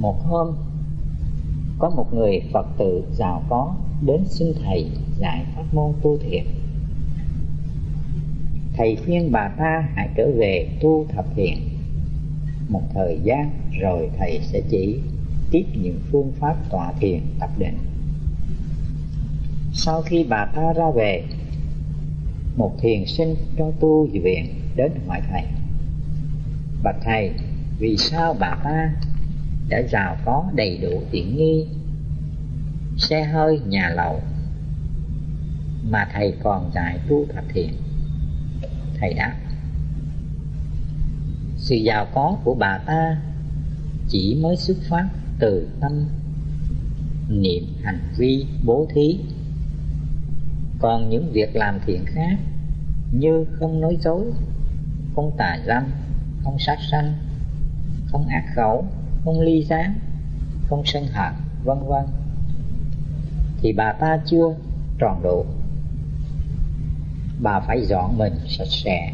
một hôm, có một người phật tử giàu có đến xin thầy dạy pháp môn tu thiền. Thầy khuyên bà ta hãy trở về tu thập thiền một thời gian rồi thầy sẽ chỉ tiếp những phương pháp tọa thiền tập định. Sau khi bà ta ra về, một thiền sinh trong tu viện đến hỏi thầy. Bạch thầy, vì sao bà ta đã giàu có đầy đủ tiện nghi. Xe hơi, nhà lầu. Mà thầy còn dạy tu thập thiền thầy đáp, sự giàu có của bà ta chỉ mới xuất phát từ tâm, niệm hành vi bố thí. Còn những việc làm thiện khác như không nói dối, không tà dâm, không sát sanh, không ác khẩu không ly gián không sân hận, vân vân. Thì bà ta chưa tròn đủ bà phải dọn mình sạch sẽ,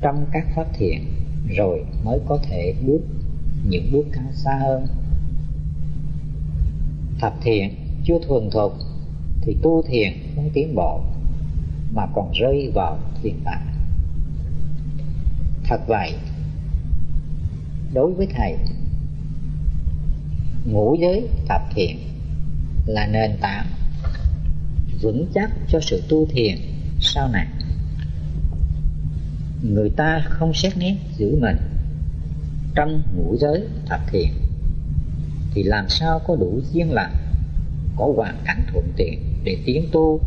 trong các phát thiện, rồi mới có thể bước những bước cao xa hơn. Thập thiện chưa thuần thục, thì tu thiền không tiến bộ, mà còn rơi vào thiền tạng. Thật vậy, đối với thầy ngũ giới tập thiện là nền tảng vững chắc cho sự tu thiền sau này. Người ta không xét nét giữ mình trong ngũ giới thập thiện thì làm sao có đủ duyên lành, có hoàn cảnh thuận tiện để tiến tu?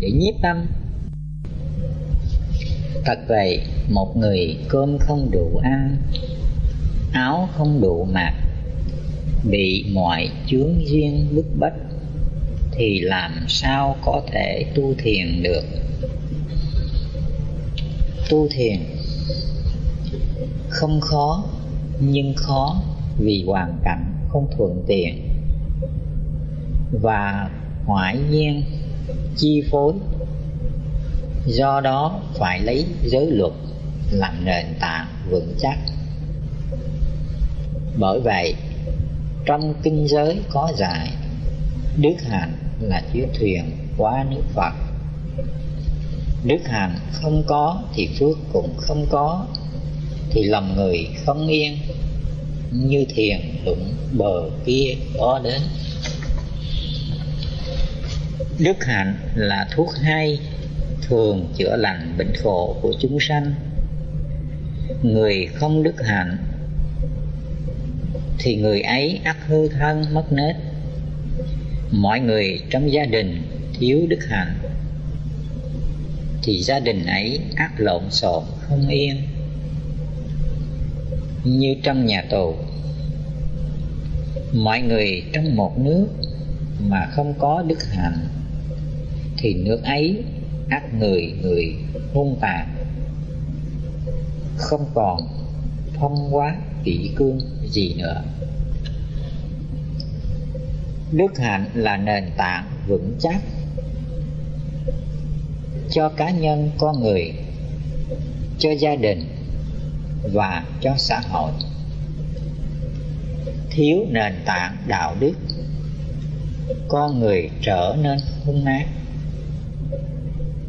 Để nhiếp tâm. Thật vậy một người cơm không đủ ăn, áo không đủ mặc, bị mọi chướng duyên bức bách, thì làm sao có thể tu thiền được? Tu thiền không khó, nhưng khó vì hoàn cảnh không thuận tiện. Và ngoại nhiên chi phối, do đó phải lấy giới luật làm nền tảng vững chắc. Bởi vậy, trong kinh giới có dạy, đức hạnh là chiếc thuyền qua nước phật. Đức hạnh không có thì phước cũng không có, thì lòng người không yên, như thiền đụng bờ kia có đến. Đức hạnh là thuốc hay, thường chữa lành bệnh khổ của chúng sanh người không đức hạnh, thì người ấy ắt hư thân mất nết. Mọi người trong gia đình thiếu đức hạnh, thì gia đình ấy ắt lộn xộn không yên. Như trong nhà tù, mọi người trong một nước mà không có đức hạnh, thì nước ấy ắt người người hung tàn không còn thông quá kỷ cương gì nữa. Đức hạnh là nền tảng vững chắc cho cá nhân, con người, cho gia đình và cho xã hội. Thiếu nền tảng đạo đức, con người trở nên hung ác.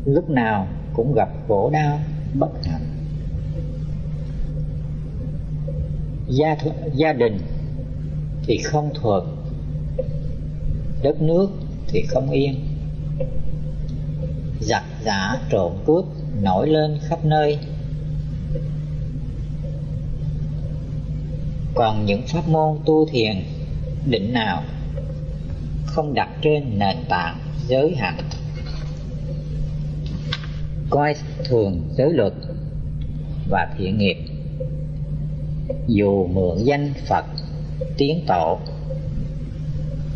Lúc nào cũng gặp khổ đau, bất hạnh. Gia gia đình thì không thuận đất nước thì không yên. Giặc giả trộm cướp nổi lên khắp nơi. Còn những pháp môn tu thiền, định nào không đặt trên nền tảng giới hạnh? Coi thường giới luật và thiện nghiệp dù mượn danh phật tiến tổ,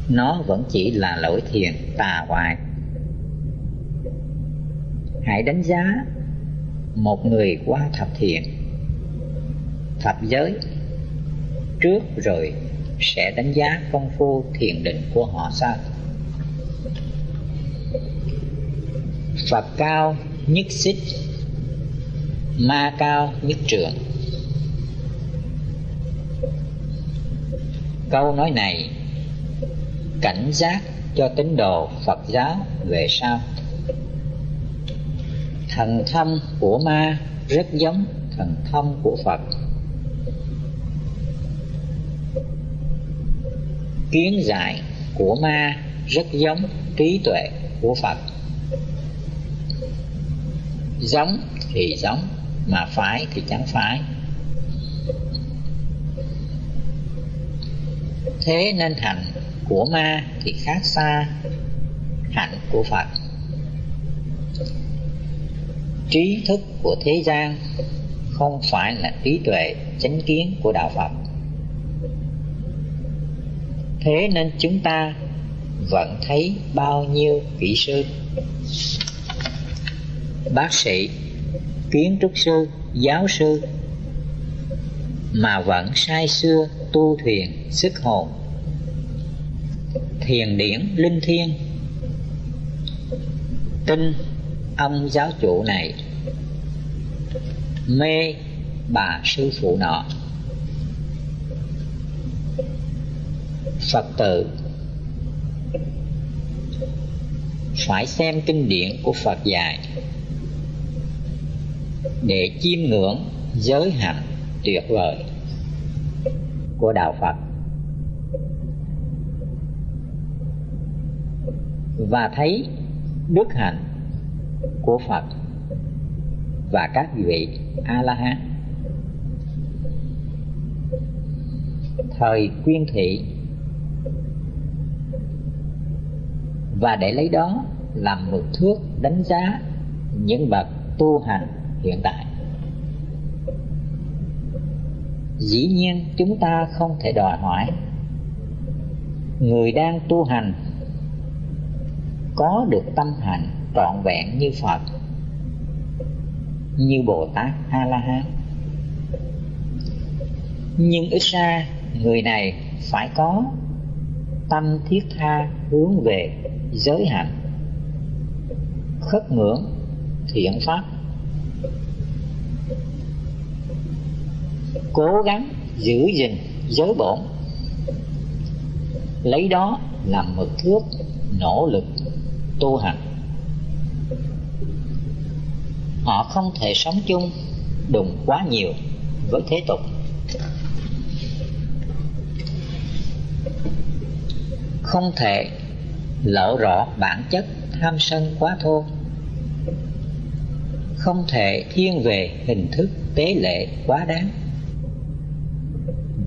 nó vẫn chỉ là lỗi thiền tà hoại hãy đánh giá một người qua thập thiện, thập giới, trước rồi sẽ đánh giá công phu thiền định của họ sao? Phật cao nhất xích, Ma cao nhất trường câu nói này. Cảnh giác cho tín đồ phật giáo về sau. Thần thông của ma rất giống thần thông của phật. Kiến giải của ma rất giống trí tuệ của phật. Giống thì giống, mà phải thì chẳng phải. Thế nên hạnh của ma thì khác xa hạnh của phật. Trí thức của thế gian không phải là trí tuệ chánh kiến của đạo phật. Thế nên chúng ta vẫn thấy bao nhiêu kỹ sư? Bác sĩ, kiến trúc sư, giáo sư mà vẫn say xưa tu thuyền, sức hồn. Thiền điển linh thiêng. Tin ông giáo chủ này. Mê bà sư phụ nọ. Phật tử. Phải xem kinh điển của phật dạy. Để chiêm ngưỡng giới hạnh tuyệt vời của đạo phật. Và thấy đức hạnh của phật và các vị a la hán thời quyên thị. Và để lấy đó làm mực thước đánh giá những bậc tu hành hiện tại. Dĩ nhiên chúng ta không thể đòi hỏi. Người đang tu hành có được tâm hạnh trọn vẹn như phật, như bồ tát a la hán nhưng ít ra người này phải có tâm thiết tha hướng về giới hạnh, khất ngưỡng thiện pháp. Cố gắng giữ gìn giới bổn. Lấy đó làm mực thước, nỗ lực tu hành. Họ không thể sống chung đùng quá nhiều với thế tục. Không thể lộ rõ bản chất tham sân quá thô. Không thể thiên về hình thức tế lệ quá đáng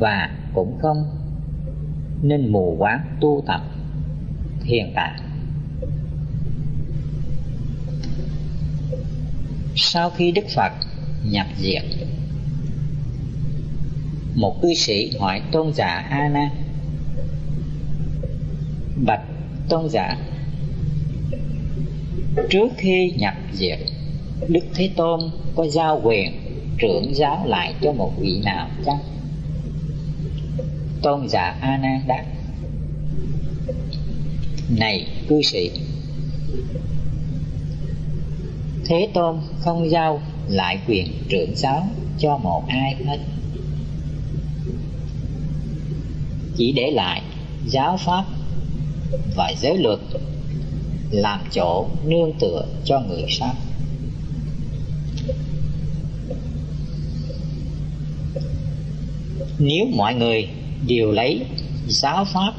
và cũng không nên mù quáng tu tập thiền tạng sau khi đức phật nhập diệt, một cư sĩ hỏi tôn giả a nan bạch tôn giả, trước khi nhập diệt, đức thế tôn có giao quyền trưởng giáo lại cho một vị nào chăng? Tôn giả a nan đáp. Này, cư sĩ. Thế tôn không giao lại quyền trưởng giáo cho một ai hết. Chỉ để lại giáo pháp và giới luật làm chỗ nương tựa cho người sau. Nếu mọi người điều lấy giáo pháp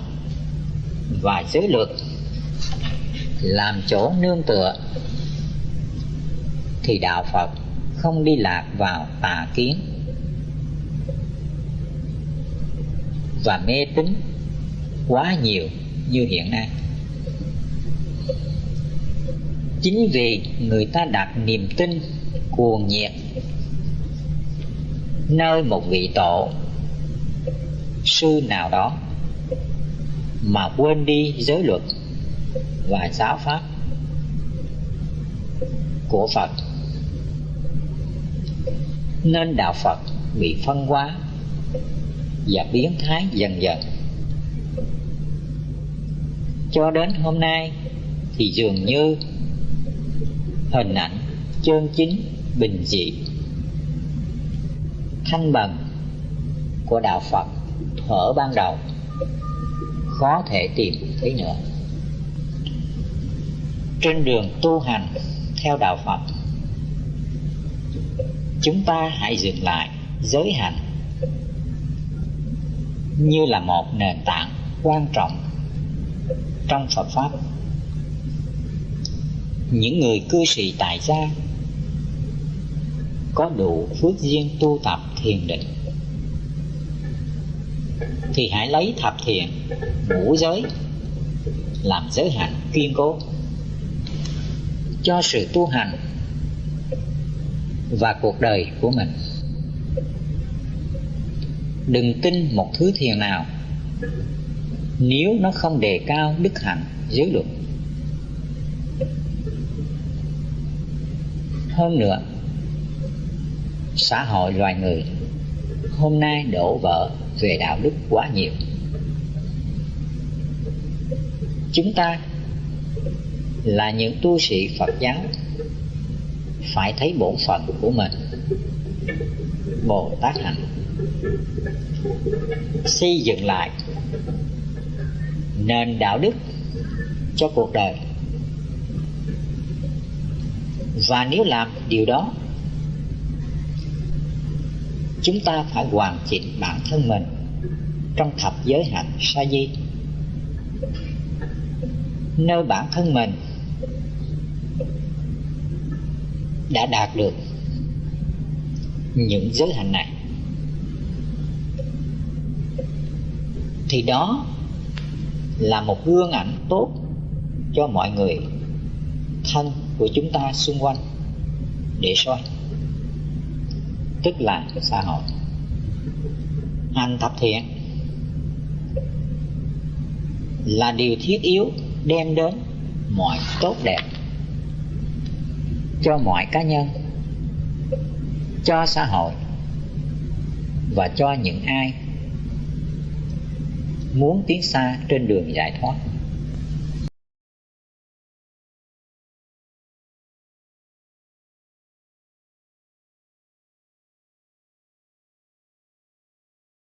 và giới luật làm chỗ nương tựa, thì đạo phật không đi lạc vào tà kiến và mê tín quá nhiều như hiện nay. Chính vì người ta đặt niềm tin cuồng nhiệt nơi một vị tổ sư nào đó mà quên đi giới luật và giáo pháp của Phật. Nên đạo Phật bị phân hóa và biến thái dần dần. Cho đến hôm nay thì dường như hình ảnh chân chính bình dị, thanh bằng của đạo Phật thở ban đầu. Khó thể tìm thấy nữa. Trên đường tu hành theo đạo phật, chúng ta hãy dừng lại giới hạnh như là một nền tảng quan trọng trong phật pháp. Những người cư sĩ tại gia có đủ phước duyên tu tập thiền định thì hãy lấy thập thiện, ngũ giới, làm giới hạn kiên cố. Cho sự tu hành và cuộc đời của mình. Đừng tin một thứ thiền nào nếu nó không đề cao đức hạnh giới luật. Hơn nữa, xã hội loài người hôm nay đổ vỡ về đạo đức quá nhiều. Chúng ta là những tu sĩ phật giáo, phải thấy bổn phận của mình. Bồ tát hạnh. Xây dựng lại nền đạo đức cho cuộc đời. Và nếu làm điều đó chúng ta phải hoàn chỉnh bản thân mình trong thập giới hạnh sa di. Nơi bản thân mình đã đạt được những giới hạnh này, thì đó là một gương ảnh tốt cho mọi người thân của chúng ta xung quanh để soi tức là xã hội. Hành thập thiện là điều thiết yếu đem đến mọi tốt đẹp cho mọi cá nhân, cho xã hội và cho những ai muốn tiến xa trên đường giải thoát.